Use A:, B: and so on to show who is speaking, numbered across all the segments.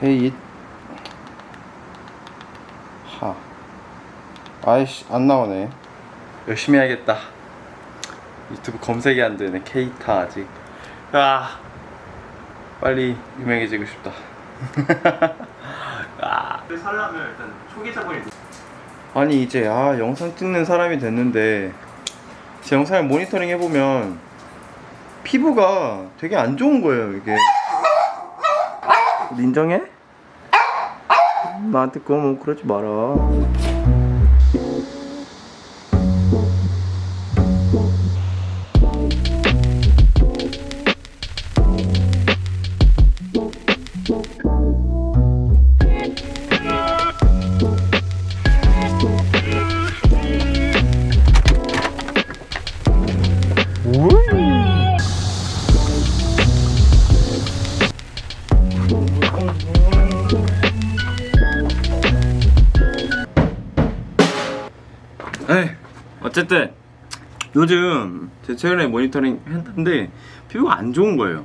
A: 케이트 하. 아이씨 안 나오네. 열심히 해야겠다. 유튜브 검색이 안 되네 케이타 아직. 아 빨리 유명해지고 싶다. 아.
B: 살려면 일단 초기 자본이
A: 아니 이제 아 영상 찍는 사람이 됐는데 제 영상을 모니터링 해보면 피부가 되게 안 좋은 거예요 이게 인정해? 나한테 그거 뭐 그러지 마라 에이, 어쨌든 요즘 제 최근에 모니터링 했는데 피부가 안 좋은 거예요.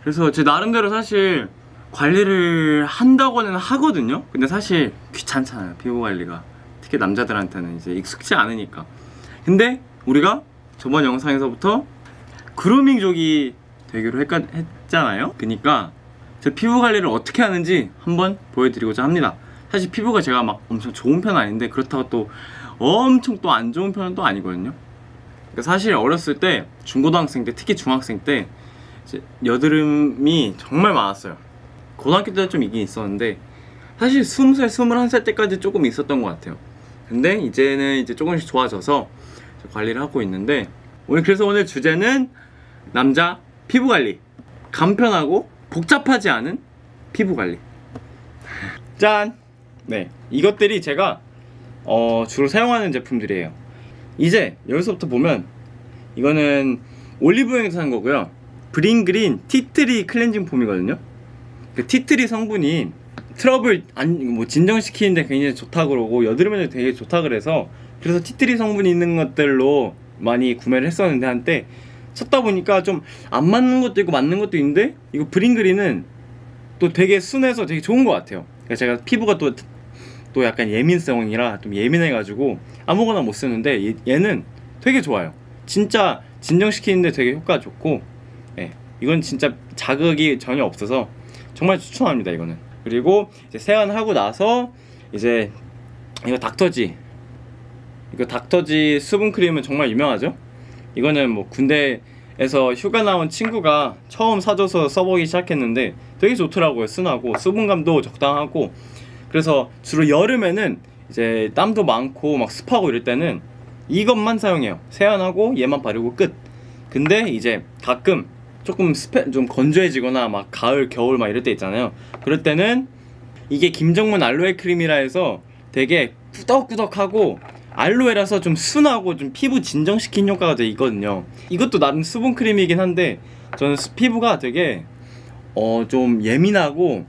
A: 그래서 제 나름대로 사실 관리를 한다고는 하거든요. 근데 사실 귀찮잖아요. 피부 관리가. 특히 남자들한테는 이제 익숙치 않으니까. 근데 우리가 저번 영상에서부터 그루밍족이 되기로 했, 했잖아요. 그니까 제 피부 관리를 어떻게 하는지 한번 보여드리고자 합니다. 사실 피부가 제가 막 엄청 좋은 편은 아닌데 그렇다고 또 엄청 또 안 좋은 편은 또 아니거든요. 그러니까 사실 어렸을 때 중고등학생 때 특히 중학생 때 여드름이 정말 많았어요. 고등학교 때도 좀 있긴 있었는데 사실 20살, 21살 때까지 조금 있었던 것 같아요. 근데 이제는 이제 조금씩 좋아져서 관리를 하고 있는데 오늘 그래서 오늘 주제는 남자 피부 관리 간편하고 복잡하지 않은 피부 관리. 짠! 네 이것들이 제가 어, 주로 사용하는 제품들이에요. 이제 여기서부터 보면 이거는 올리브영에서 산 거고요. 브링그린 티트리 클렌징 폼이거든요. 그 티트리 성분이 트러블 안, 뭐 진정시키는데 굉장히 좋다 그러고 여드름에도 되게 좋다 그래서 그래서 티트리 성분이 있는 것들로 많이 구매를 했었는데 한때 찾다 보니까 좀 안 맞는 것도 있고 맞는 것도 있는데 이거 브링그린은 또 되게 순해서 되게 좋은 것 같아요. 제가 피부가 또, 또 약간 예민성이라 좀 예민해가지고 아무거나 못 쓰는데 얘, 얘는 되게 좋아요. 진짜 진정시키는데 되게 효과 좋고 예, 이건 진짜 자극이 전혀 없어서 정말 추천합니다 이거는. 그리고 이제 세안하고 나서 이제 이거 닥터지. 이거 닥터지 수분크림은 정말 유명하죠 이거는 뭐 군대에서 휴가 나온 친구가 처음 사줘서 써보기 시작했는데 되게 좋더라고요 순하고. 수분감도 적당하고. 그래서 주로 여름에는 이제 땀도 많고 막 습하고 이럴 때는 이것만 사용해요. 세안하고 얘만 바르고 끝. 근데 이제 가끔 조금 스페, 좀 건조해지거나 막 가을 겨울 막 이럴 때 있잖아요. 그럴 때는 이게 김정문 알로에 크림이라 해서 되게 꾸덕꾸덕하고 알로에라서 좀 순하고 좀 피부 진정시킨 효과가 되게 있거든요. 이것도 나름 수분 크림이긴 한데 저는 스- 피부가 되게 어 좀 예민하고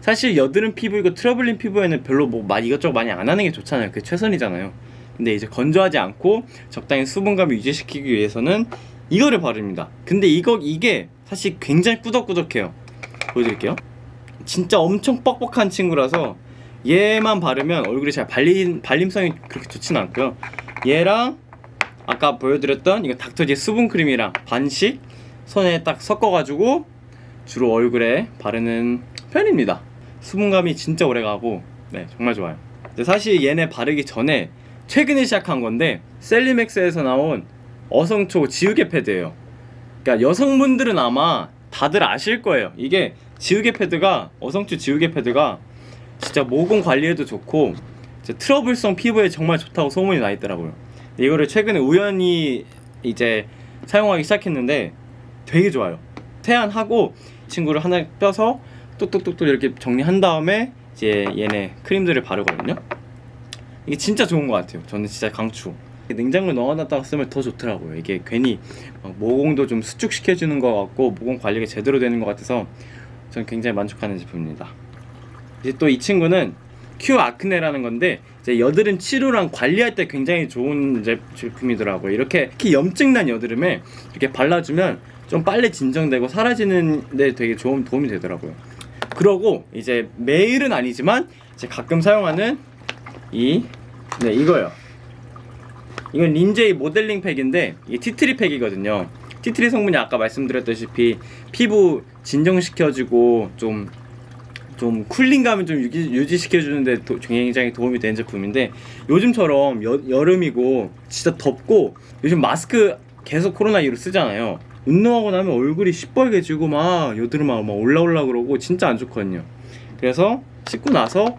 A: 사실 여드름 피부이고 트러블 난 피부에는 별로 뭐 많이 이것저것 많이 안 하는 게 좋잖아요. 그게 최선이잖아요. 근데 이제 건조하지 않고 적당히 수분감을 유지시키기 위해서는 이거를 바릅니다. 근데 이거 이게 사실 굉장히 꾸덕꾸덕해요. 보여드릴게요. 진짜 엄청 뻑뻑한 친구라서 얘만 바르면 얼굴이 잘 발림, 발림성이 그렇게 좋진 않고요. 얘랑 아까 보여드렸던 이거 닥터지 수분크림이랑 반씩 손에 딱 섞어가지고 주로 얼굴에 바르는 편입니다. 수분감이 진짜 오래가고 네 정말 좋아요. 사실 얘네 바르기 전에 최근에 시작한 건데 셀리맥스에서 나온 어성초 지우개 패드예요. 그러니까 여성분들은 아마 다들 아실 거예요. 이게 지우개 패드가 어성초 지우개 패드가 진짜 모공 관리에도 좋고 트러블성 피부에 정말 좋다고 소문이 나 있더라고요. 이거를 최근에 우연히 이제 사용하기 시작했는데 되게 좋아요. 세안하고 친구를 하나 껴서 똑똑똑똑 이렇게 정리한 다음에 이제 얘네 크림들을 바르거든요. 이게 진짜 좋은 것 같아요. 저는 진짜 강추. 냉장고에 넣어놨다가 쓰면 더 좋더라고요. 이게 괜히 막 모공도 좀 수축시켜주는 것 같고 모공 관리가 제대로 되는 것 같아서 저는 굉장히 만족하는 제품입니다. 이제 또 이 친구는 큐 아크네라는 건데 이제 여드름 치료랑 관리할 때 굉장히 좋은 제- 제품이더라고요. 이렇게 특히 염증 난 여드름에 이렇게 발라주면 좀 빨리 진정되고 사라지는 데 되게 좋은 도움이 되더라고요. 그러고 이제 매일은 아니지만 이제 가끔 사용하는 이 네, 이거요. 이건 린제이 모델링 팩인데 이게 티트리 팩이거든요. 티트리 성분이 아까 말씀드렸다시피 피부 진정시켜주고 좀 좀 쿨링감을 좀 유지, 유지 시켜주는데 도- 굉장히 도움이 되는 제품인데 요즘처럼 여, 여름이고 진짜 덥고 요즘 마스크 계속 코로나 이후로 쓰잖아요. 운동하고 나면 얼굴이 시뻘개지고 막 여드름 막 올라올라 그러고 진짜 안 좋거든요. 그래서 씻고 나서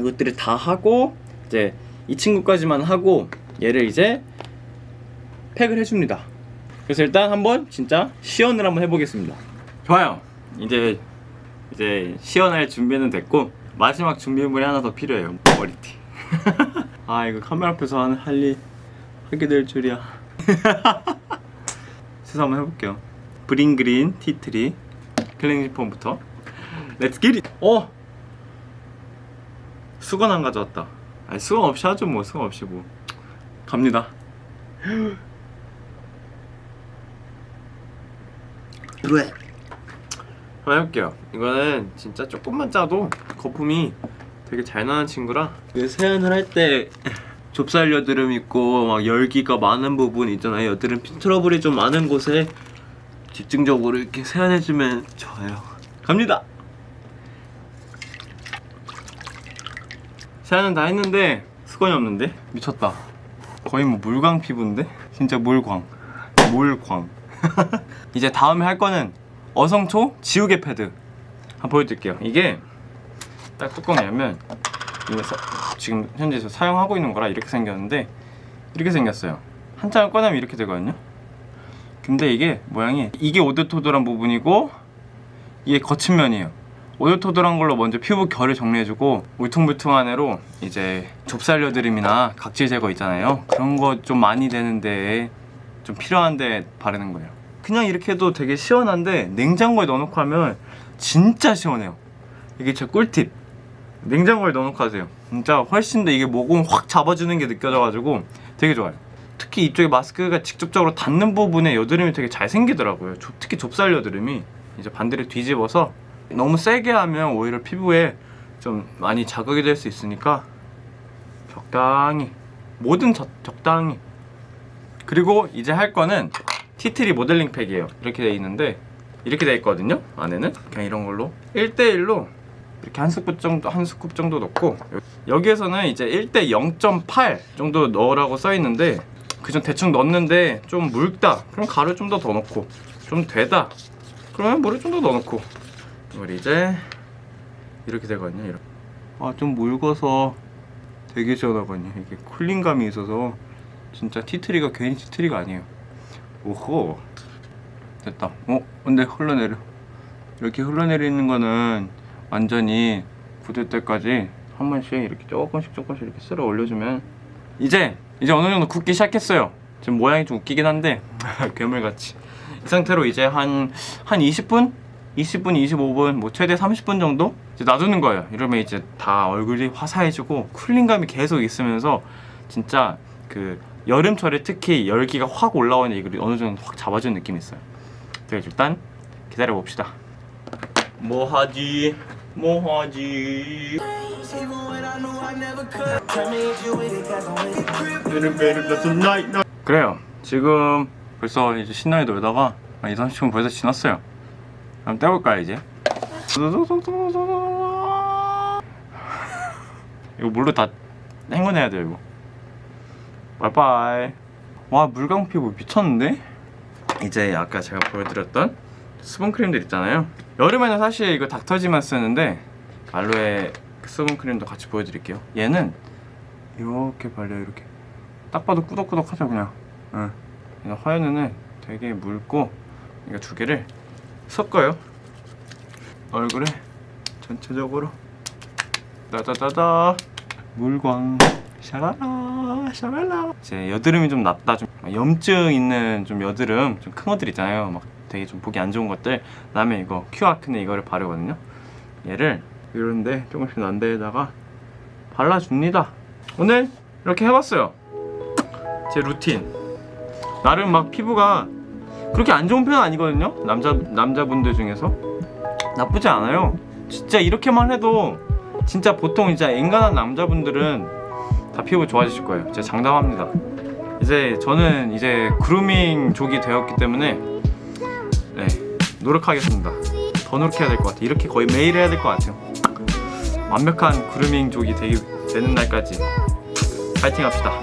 A: 이것들을 다 하고 이제 이 친구까지만 하고 얘를 이제 팩을 해줍니다. 그래서 일단 한번 진짜 시연을 한번 해보겠습니다. 좋아요. 이제 이제 시연할 준비는 됐고 마지막 준비물이 하나 더 필요해요. 머리띠. 아 이거 카메라 앞에서 하는 할일 하게 될 줄이야. 세수 한번 해볼게요. 브링그린 티트리. 클렌징 폼부터. Let's get it 어! 수건 안 가져왔다. 아니 수건 없이 하죠 뭐. 수건 없이 뭐. 갑니다. 왜? 한번 해볼게요. 이거는 진짜 조금만 짜도 거품이 되게 잘 나는 친구라 그 세안을 할 때 좁쌀 여드름 있고 막 열기가 많은 부분 있잖아요. 여드름 핀 트러블이 좀 많은 곳에 집중적으로 이렇게 세안해주면 좋아요. 갑니다! 세안은 다 했는데 수건이 없는데? 미쳤다. 거의 뭐 물광 피부인데? 진짜 물광. 물광. 이제 다음에 할 거는 어성초 지우개 패드. 한번 보여드릴게요. 이게 딱 뚜껑 열면 이거 사- 지금 현재 저 사용하고 있는 거라 이렇게 생겼는데 이렇게 생겼어요. 한 장을 꺼내면 이렇게 되거든요. 근데 이게 모양이 이게 오돌토돌한 부분이고 이게 거친 면이에요. 오돌토돌한 걸로 먼저 피부 결을 정리해주고 울퉁불퉁한 애로 이제 좁쌀 여드름이나 각질 제거 있잖아요. 그런 거 좀 많이 되는데 좀 필요한데 바르는 거예요 그냥 이렇게 해도 되게 시원한데 냉장고에 넣어놓고 하면 진짜 시원해요. 이게 제 꿀팁. 냉장고에 넣어놓고 하세요. 진짜 훨씬 더 이게 모공 확 잡아주는 게 느껴져가지고 되게 좋아요. 특히 이쪽에 마스크가 직접적으로 닿는 부분에 여드름이 되게 잘 생기더라고요. 조- 특히 좁쌀 여드름이 이제 반대로 뒤집어서 너무 세게 하면 오히려 피부에 좀 많이 자극이 될 수 있으니까 적당히 뭐든 적, 적당히. 그리고 이제 할 거는 티트리 모델링 팩이에요. 이렇게 돼 있는데 이렇게 돼 있거든요 안에는. 그냥 이런 걸로. 1대1로 이렇게 한 스쿱 정도 한 스쿱 정도 넣고 여기에서는 이제 1대 0.8 정도 넣으라고 써 있는데 그전 대충 넣었는데 좀 묽다. 그럼 가루 좀 더 더 넣고 좀 되다. 그러면 물을 좀 더 넣어 놓고 이걸 이제 이렇게 되거든요 이렇게. 아좀 묽어서 되게 시원하거든요. 이게 쿨링감이 있어서 진짜 티트리가 괜히 티트리가 아니에요 오호. 됐다. 어 근데 흘러내려. 이렇게 흘러내리는 거는 완전히 굳을 때까지 한 번씩 이렇게 조금씩 조금씩 이렇게 쓸어 올려주면 이제 이제 어느 정도 굳기 시작했어요. 지금 모양이 좀 웃기긴 한데 괴물같이. 이 상태로 이제 한 한 20분? 20분, 25분, 뭐 최대 30분 정도 이제 놔두는 거예요. 이러면 이제 다 얼굴이 화사해지고 쿨링감이 계속 있으면서 진짜 그 여름철에 특히 열기가 확 올라오는 이걸 어느 정도 확 잡아주는 느낌이 있어요. 그래서 일단 기다려 봅시다. 뭐 하지? 뭐 하지? 그래요. 지금 벌써 이제 신나게 놀다가 한 2, 30분 벌써 지났어요. 그럼 떼볼까요 이제? 이거 물로 다 헹궈내야 돼요 이거. 바이바이. 와 물광 피부 미쳤는데? 이제 아까 제가 보여드렸던 수분 크림들 있잖아요. 여름에는 사실 이거 닥터지만 쓰는데 알로에 수분 크림도 같이 보여드릴게요. 얘는 이렇게 발려요 이렇게. 딱 봐도 꾸덕꾸덕하죠 그냥. 응. 화연은 되게 묽고 이거 두 개를 섞어요. 얼굴에 전체적으로 따다다다 물광 샤랄라 샤랄라. 이제 여드름이 좀 났다 좀 염증 있는 좀 여드름 좀 큰 것들 있잖아요. 막 되게 좀 보기 안 좋은 것들. 그 다음에 이거 큐아크네 이거를 바르거든요. 얘를 이런데 조금씩 난 데에다가 발라줍니다. 오늘 이렇게 해봤어요. 제 루틴. 나름 막 피부가 그렇게 안 좋은 편은 아니거든요. 남자 남자분들 중에서. 나쁘지 않아요. 진짜 이렇게만 해도 진짜 보통 진짜 인간한 남자분들은 다 피부 좋아지실 거예요. 제가 장담합니다. 이제 저는 이제 그루밍 족이 되었기 때문에 네 노력하겠습니다. 더 노력해야 될 것 같아요. 이렇게 거의 매일 해야 될 것 같아요. 완벽한 그루밍 족이 되기 되는 날까지 파이팅 합시다.